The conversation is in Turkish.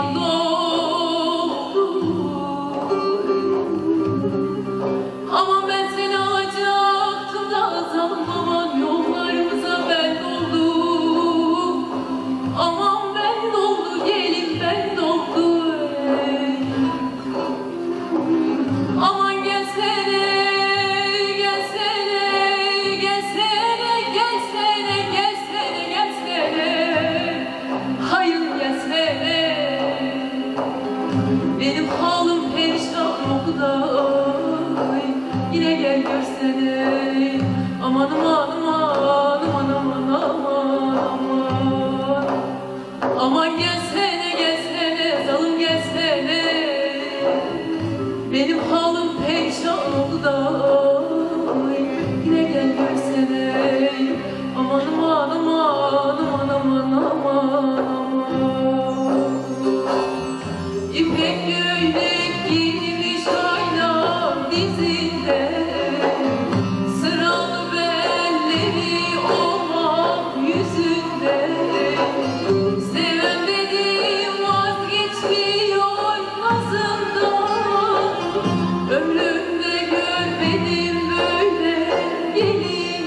No. Aman aman aman aman